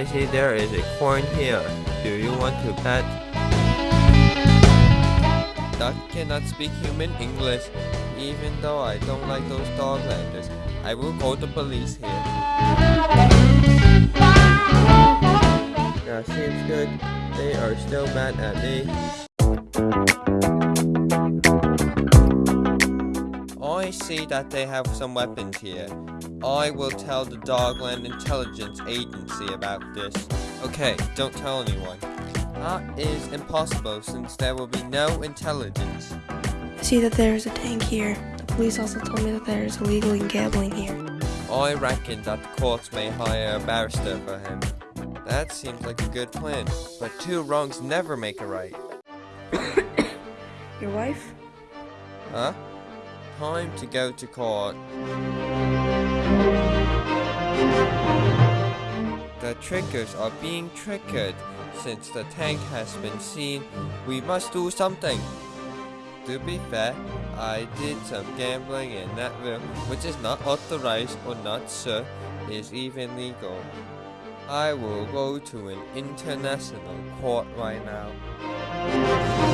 I see there is a coin here. Do you want to bet? Duck cannot speak human English. Even though I don't like those dog doglanders, I will call the police here. That seems good. They are still mad at me. Oh, I see that they have some weapons here. I will tell the Dogland Intelligence Agency about this. Okay, don't tell anyone. That is impossible since there will be no intelligence. I see that there is a tank here. The police also told me that there is illegal gambling here. I reckon that the courts may hire a barrister for him. That seems like a good plan, but two wrongs never make a right. Your wife? Huh? Time to go to court. The trickers are being triggered. Since the tank has been seen, we must do something. To be fair, I did some gambling in that room, which is not authorized or not sure is even legal. I will go to an international court right now.